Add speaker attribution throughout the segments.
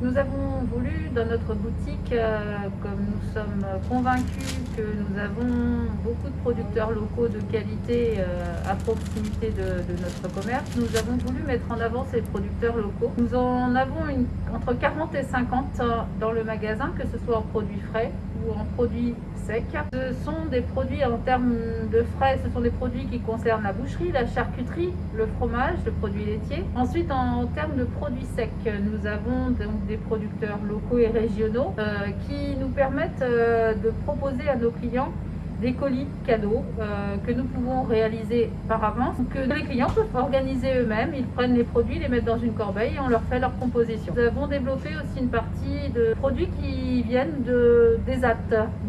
Speaker 1: Nous avons voulu dans notre boutique, euh, comme nous sommes convaincus que nous avons beaucoup de producteurs locaux de qualité euh, à proximité de, de notre commerce, nous avons voulu mettre en avant ces producteurs locaux. Nous en avons une, entre 40 et 50 dans le magasin, que ce soit en produits frais ou en produits Ce sont des produits en termes de frais, ce sont des produits qui concernent la boucherie, la charcuterie, le fromage, le produit laitier. Ensuite, en, termes de produits secs, nous avons donc des producteurs locaux et régionaux euh, qui nous permettent euh, de proposer à nos clients des colis cadeaux euh, que nous pouvons réaliser par avance, que les clients peuvent organiser eux-mêmes. Ils prennent les produits, les mettent dans une corbeille et on leur fait leur composition. Nous avons développé aussi une partie de produits qui viennent de, des AT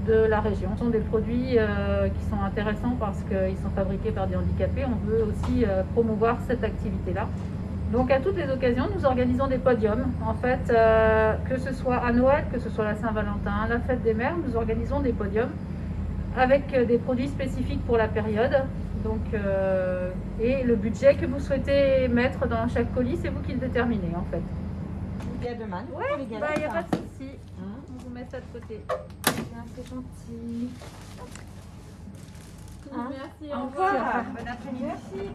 Speaker 1: de la région. Ce sont des produits euh, qui sont intéressants parce qu'ils sont fabriqués par des handicapés. On veut aussi euh, promouvoir cette activité-là. Donc à toutes les occasions, nous organisons des podiums. En fait, que ce soit à Noël, que ce soit la Saint-Valentin, la fête des mères, nous organisons des podiums avec euh, des produits spécifiques pour la période. Donc, euh, et le budget que vous souhaitez mettre dans chaque colis, c'est vous qui le déterminez en fait.
Speaker 2: Il y a demande
Speaker 1: Oui, il n'y a pas de souci. Hein On vous met ça de côté.
Speaker 2: C'est gentil.
Speaker 1: Hein Merci,
Speaker 2: au revoir. Bon après-midi.